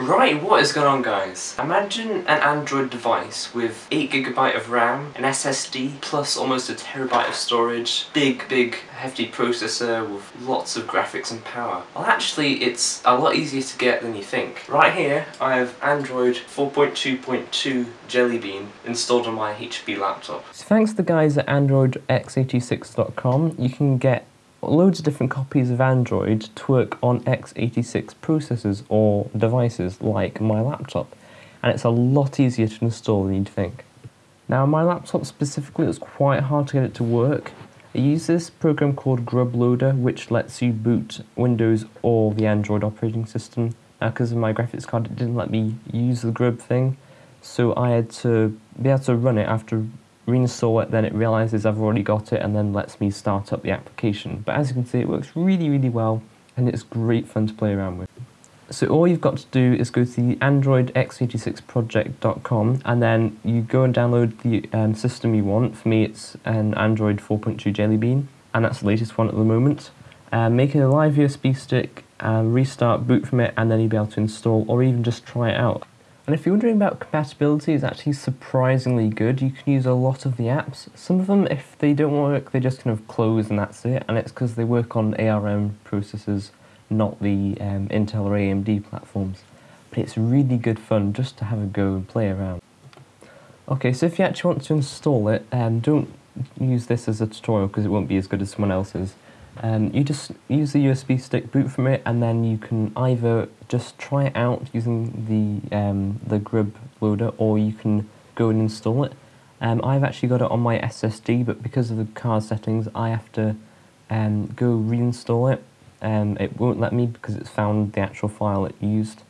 Right, what is going on guys? Imagine an Android device with 8GB of RAM, an SSD, plus almost a terabyte of storage, big, big, hefty processor with lots of graphics and power. Well actually, it's a lot easier to get than you think. Right here, I have Android 4.2.2 Jelly Bean installed on my HP laptop. So thanks to the guys at AndroidX86.com, you can get loads of different copies of Android to work on x86 processors or devices like my laptop, and it's a lot easier to install than you'd think. Now, my laptop specifically, it was quite hard to get it to work. I use this program called Grub Loader, which lets you boot Windows or the Android operating system. Now, because of my graphics card, it didn't let me use the Grub thing, so I had to be able to run it after reinstall it, then it realizes I've already got it and then lets me start up the application. But as you can see, it works really, really well and it's great fun to play around with. So all you've got to do is go to the androidx86project.com and then you go and download the um, system you want. For me, it's an Android 4.2 Jelly Bean, and that's the latest one at the moment. Uh, make it a live USB stick, uh, restart, boot from it, and then you'll be able to install or even just try it out. And if you're wondering about compatibility, it's actually surprisingly good. You can use a lot of the apps. Some of them, if they don't work, they just kind of close and that's it. And it's because they work on ARM processors, not the um, Intel or AMD platforms. But it's really good fun just to have a go and play around. Okay, so if you actually want to install it, um, don't use this as a tutorial because it won't be as good as someone else's. Um, you just use the USB stick, boot from it, and then you can either just try it out using the um, the Grub loader, or you can go and install it. Um, I've actually got it on my SSD, but because of the card settings, I have to um, go reinstall it. Um, it won't let me because it's found the actual file it used,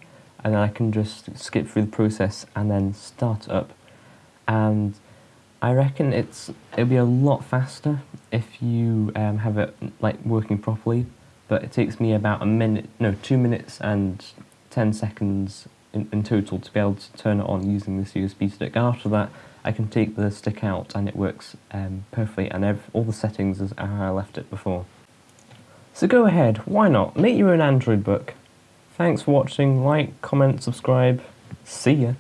and then I can just skip through the process and then start up. And I reckon it's it'll be a lot faster if you um, have it like working properly, but it takes me about a minute, no, two minutes and ten seconds in, in total to be able to turn it on using this USB stick. And after that, I can take the stick out and it works um, perfectly, and all the settings is how I left it before. So go ahead, why not? Make your own Android book. Thanks for watching. Like, comment, subscribe. See ya.